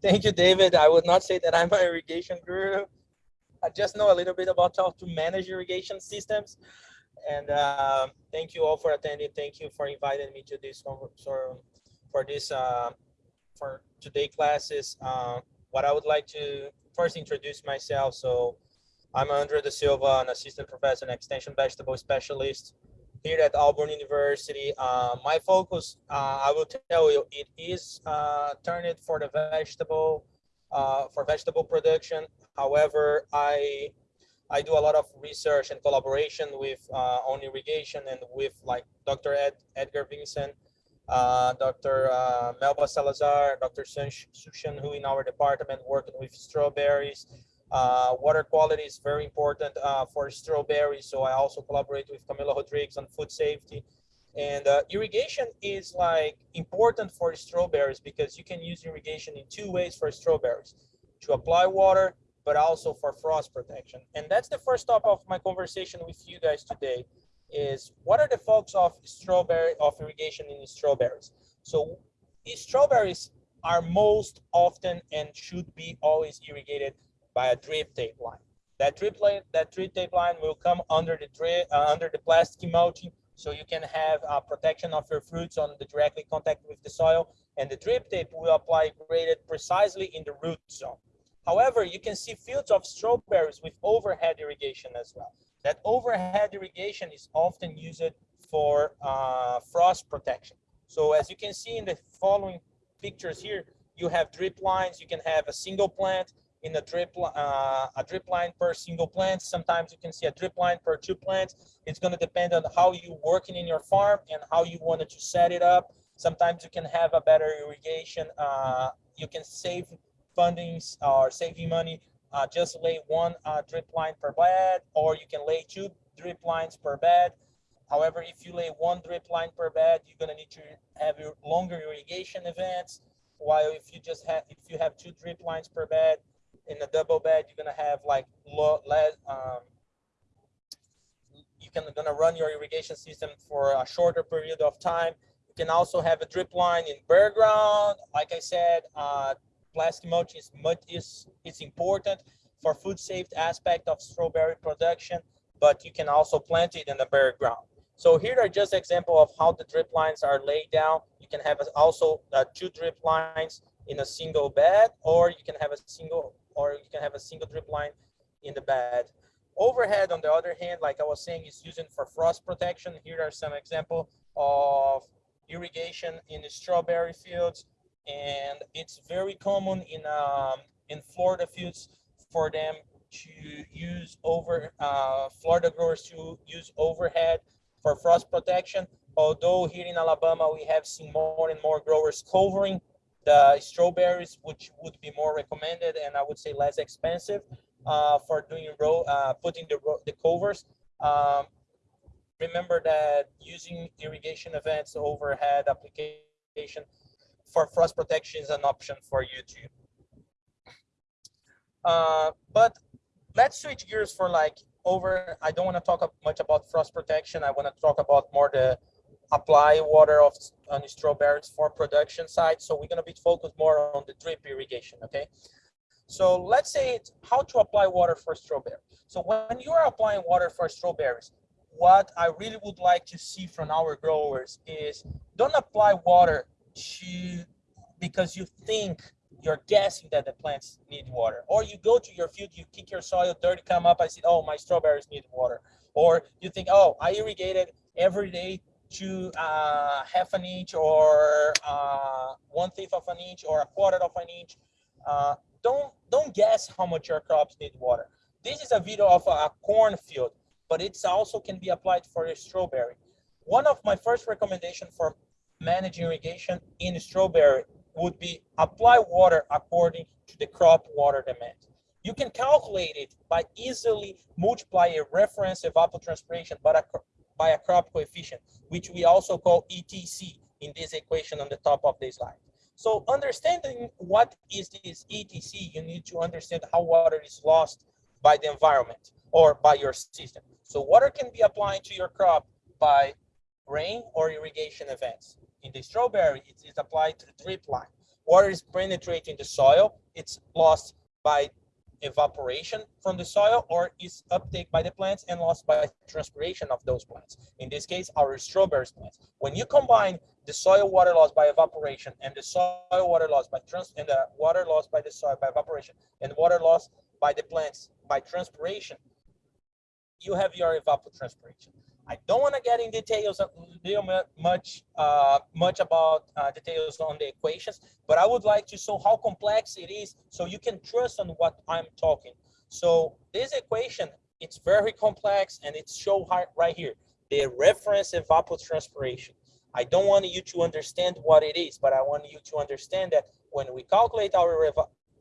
Thank you, David. I would not say that I'm an irrigation guru. I just know a little bit about how to manage irrigation systems. And uh, thank you all for attending. Thank you for inviting me to this for, for this uh, for today classes. Uh, what I would like to first introduce myself. So I'm Andre da Silva, an assistant professor and extension vegetable specialist here at Auburn University. Uh, my focus, uh, I will tell you, it is uh, turned for the vegetable, uh, for vegetable production. However, I I do a lot of research and collaboration with uh, on irrigation and with like Dr. Ed, Edgar Vinson, uh, Dr. Melba Salazar, Dr. Sushan, who in our department working with strawberries. Uh, water quality is very important uh, for strawberries, so I also collaborate with Camila Rodriguez on food safety. And uh, irrigation is like important for strawberries because you can use irrigation in two ways for strawberries, to apply water but also for frost protection. And that's the first stop of my conversation with you guys today is what are the folks of strawberry of irrigation in strawberries? So strawberries are most often and should be always irrigated by a drip tape line. That drip line, that drip tape line will come under the drip, uh, under the plastic mulching, so you can have uh, protection of your fruits on the directly contact with the soil. And the drip tape will apply graded precisely in the root zone. However, you can see fields of strawberries with overhead irrigation as well. That overhead irrigation is often used for uh, frost protection. So as you can see in the following pictures here, you have drip lines. You can have a single plant in a drip, uh, a drip line per single plant. Sometimes you can see a drip line per two plants. It's going to depend on how you working in your farm and how you wanted to set it up. Sometimes you can have a better irrigation. Uh, you can save fundings or saving money, uh, just lay one uh, drip line per bed, or you can lay two drip lines per bed. However, if you lay one drip line per bed, you're gonna need to have your longer irrigation events. While if you just have, if you have two drip lines per bed in a double bed, you're gonna have like low, less, um, you can gonna run your irrigation system for a shorter period of time. You can also have a drip line in bare ground. Like I said, uh, plastic mulch is much is it's important for food safety aspect of strawberry production, but you can also plant it in the bare ground. So here are just example of how the drip lines are laid down. You can have also uh, two drip lines in a single bed, or you can have a single, or you can have a single drip line in the bed. Overhead, on the other hand, like I was saying, is using for frost protection. Here are some example of irrigation in the strawberry fields and it's very common in um, in Florida fields for them to use over uh, Florida growers to use overhead for frost protection. Although here in Alabama we have seen more and more growers covering the strawberries, which would be more recommended and I would say less expensive uh, for doing row uh, putting the the covers. Um, remember that using irrigation events overhead application for frost protection is an option for you too. Uh, but let's switch gears for like over, I don't want to talk much about frost protection. I want to talk about more the apply water of on strawberries for production side. So we're going to be focused more on the drip irrigation, okay? So let's say how to apply water for strawberry. So when you are applying water for strawberries, what I really would like to see from our growers is don't apply water to because you think you're guessing that the plants need water or you go to your field you kick your soil dirty come up i said oh my strawberries need water or you think oh i irrigated every day to uh, half an inch or uh, one fifth of an inch or a quarter of an inch uh, don't don't guess how much your crops need water this is a video of a, a corn field but it's also can be applied for a strawberry one of my first recommendation for managing irrigation in strawberry would be apply water according to the crop water demand. You can calculate it by easily multiply a reference evapotranspiration by a, by a crop coefficient, which we also call ETC in this equation on the top of this slide. So understanding what is this ETC, you need to understand how water is lost by the environment or by your system. So water can be applied to your crop by rain or irrigation events. In the strawberry, it is applied to the drip line. water is penetrating the soil, it's lost by evaporation from the soil or is uptake by the plants and lost by transpiration of those plants. In this case, our strawberries plants. When you combine the soil water loss by evaporation and the soil water loss by trans and the water loss by the soil by evaporation and water loss by the plants by transpiration, you have your evapotranspiration. I don't want to get in details much uh, much about uh, details on the equations, but I would like to show how complex it is so you can trust on what I'm talking. So this equation, it's very complex and it's shown right here, the reference evapotranspiration. I don't want you to understand what it is, but I want you to understand that when we calculate our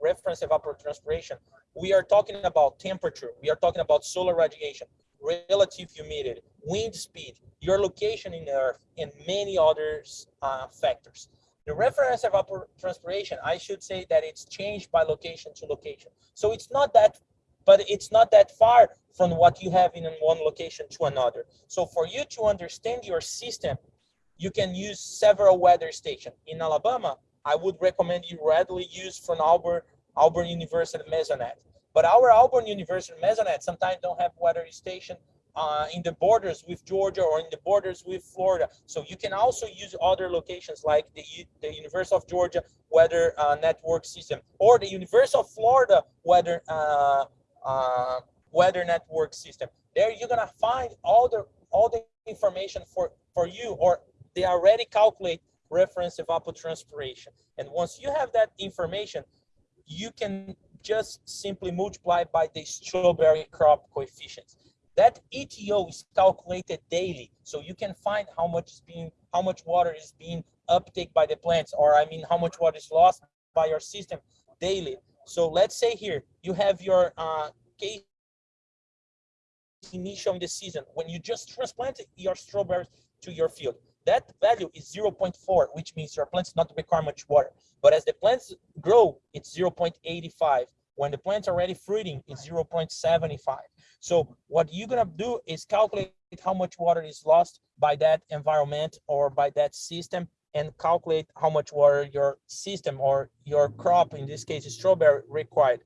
reference evapotranspiration, we are talking about temperature, we are talking about solar radiation, relative humidity, wind speed, your location in the earth, and many other uh, factors. The reference evapotranspiration, I should say that it's changed by location to location. So it's not that, but it's not that far from what you have in one location to another. So for you to understand your system, you can use several weather stations. In Alabama, I would recommend you readily use from Auburn, Auburn University Mesonet. But our Auburn University Mesonet sometimes don't have weather station uh, in the borders with Georgia or in the borders with Florida. So you can also use other locations like the, the University of Georgia weather uh, network system or the University of Florida weather uh, uh, weather network system. There you're gonna find all the all the information for for you or they already calculate reference evapotranspiration. And once you have that information, you can just simply multiply by the strawberry crop coefficients. That ETO is calculated daily, so you can find how much is being, how much water is being uptake by the plants, or I mean, how much water is lost by your system daily. So let's say here you have your uh, KC initial in the season when you just transplanted your strawberries to your field. That value is 0.4, which means your plants not require much water. But as the plants grow, it's 0.85. When the plant's already fruiting, it's 0.75. So what you're gonna do is calculate how much water is lost by that environment or by that system and calculate how much water your system or your crop, in this case, strawberry required.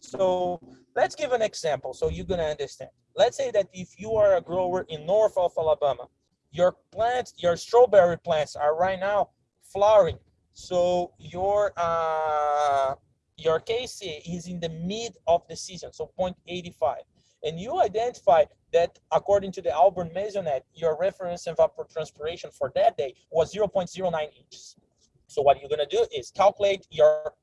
So let's give an example so you're gonna understand. Let's say that if you are a grower in north of Alabama, your plants, your strawberry plants are right now flowering. So your uh, your KC is in the mid of the season, so 0.85 and you identify that according to the Auburn Mesonet, your reference evapotranspiration for that day was 0.09 inches. So what you're gonna do is calculate your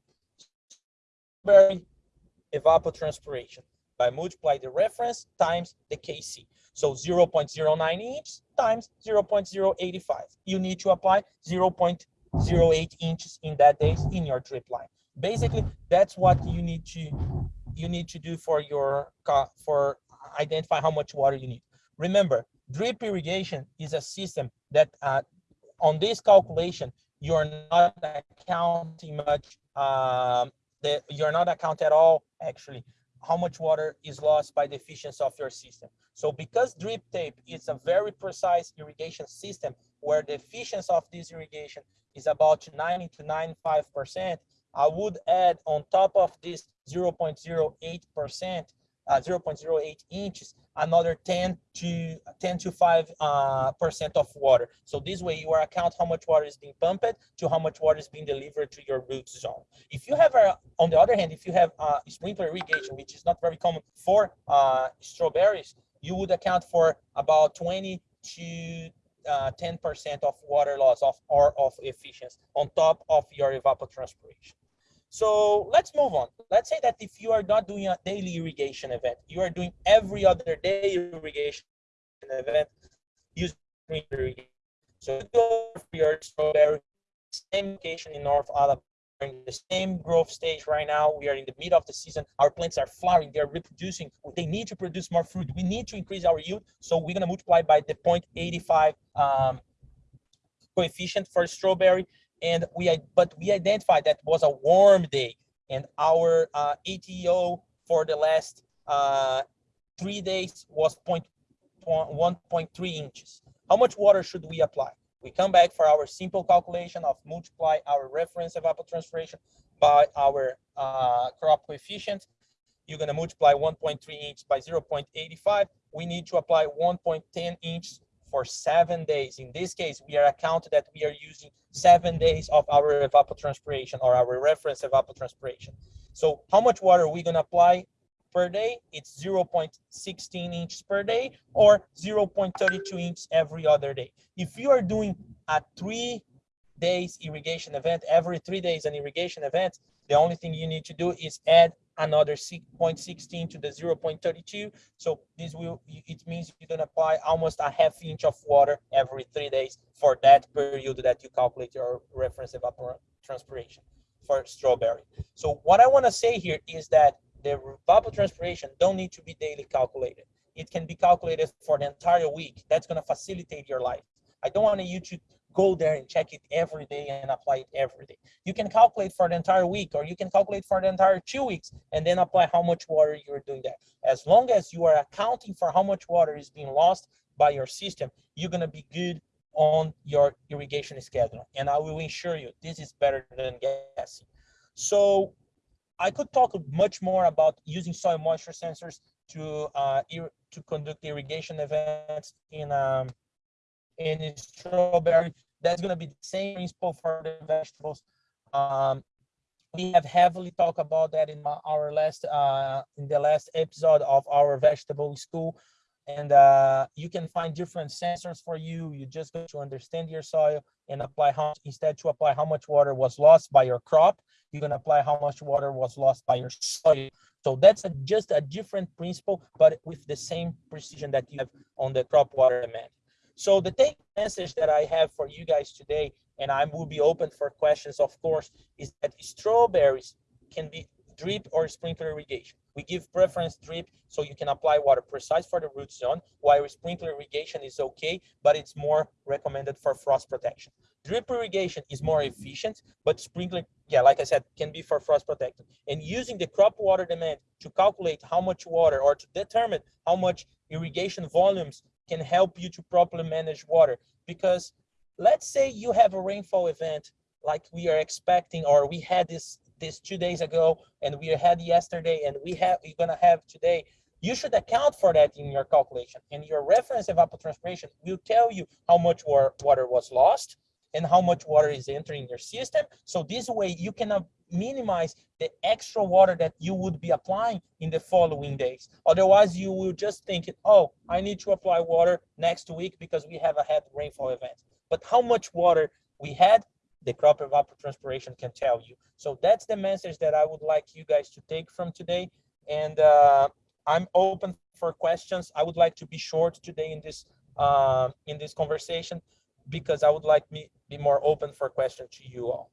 evapotranspiration by multiply the reference times the KC. So 0.09 inches times 0.085. You need to apply 0.08 inches in that days in your drip line. Basically, that's what you need to you need to do for your for identify how much water you need. Remember, drip irrigation is a system that uh, on this calculation, you're not accounting much, um, the, you're not account at all, actually, how much water is lost by the efficiency of your system. So because drip tape is a very precise irrigation system where the efficiency of this irrigation is about 90 to 95%, I would add on top of this 0.08%, uh, 0.08 inches, another 10 to 10 to 5 uh, percent of water. So this way you are account how much water is being pumped to how much water is being delivered to your root zone. If you have, a, on the other hand, if you have uh, sprinkler irrigation, which is not very common for uh, strawberries, you would account for about 20 to 10% uh, of water loss of or of efficiency on top of your evapotranspiration. So let's move on. Let's say that if you are not doing a daily irrigation event, you are doing every other day irrigation event using irrigation. So go for your strawberry, same location in North Alabama, in the same growth stage right now. We are in the middle of the season. Our plants are flowering. They're reproducing. They need to produce more fruit. We need to increase our yield. So we're going to multiply by the 0.85 um, coefficient for strawberry and we but we identified that was a warm day and our uh, ETO for the last uh, three days was 1.3 inches. How much water should we apply? We come back for our simple calculation of multiply our reference evapotranspiration by our uh, crop coefficient. You're gonna multiply 1.3 inch by 0.85. We need to apply 1.10 inch for seven days. In this case, we are accounted that we are using seven days of our evapotranspiration or our reference evapotranspiration. So how much water are we gonna apply per day? It's 0.16 inches per day or 0.32 inches every other day. If you are doing a three days irrigation event, every three days an irrigation event, the only thing you need to do is add another 0.16 to the 0.32. So this will, it means you're gonna apply almost a half inch of water every three days for that period that you calculate your reference evapotranspiration for strawberry. So what I wanna say here is that the evapotranspiration don't need to be daily calculated. It can be calculated for the entire week. That's gonna facilitate your life. I don't want you to go there and check it every day and apply it every day. You can calculate for the entire week or you can calculate for the entire two weeks and then apply how much water you're doing that. As long as you are accounting for how much water is being lost by your system, you're gonna be good on your irrigation schedule. And I will assure you, this is better than guessing. So I could talk much more about using soil moisture sensors to uh, to conduct irrigation events in um, in strawberry. That's going to be the same principle for the vegetables. Um, we have heavily talked about that in our last uh, in the last episode of our vegetable school and uh, you can find different sensors for you you just go to understand your soil and apply how instead to apply how much water was lost by your crop going to apply how much water was lost by your soil so that's a, just a different principle but with the same precision that you have on the crop water demand so the take message that I have for you guys today, and I will be open for questions, of course, is that strawberries can be drip or sprinkler irrigation. We give preference drip so you can apply water precise for the root zone, while sprinkler irrigation is okay, but it's more recommended for frost protection. Drip irrigation is more efficient, but sprinkler, yeah, like I said, can be for frost protection. And using the crop water demand to calculate how much water or to determine how much irrigation volumes can help you to properly manage water. Because let's say you have a rainfall event like we are expecting, or we had this this two days ago, and we had yesterday, and we have we're gonna have today. You should account for that in your calculation, and your reference evapotranspiration will tell you how much water was lost and how much water is entering your system. So this way you can minimize the extra water that you would be applying in the following days. Otherwise, you will just think, oh, I need to apply water next week because we have a heavy rainfall event. But how much water we had, the crop evapotranspiration can tell you. So that's the message that I would like you guys to take from today. And uh, I'm open for questions. I would like to be short today in this uh, in this conversation because I would like me be more open for questions to you all.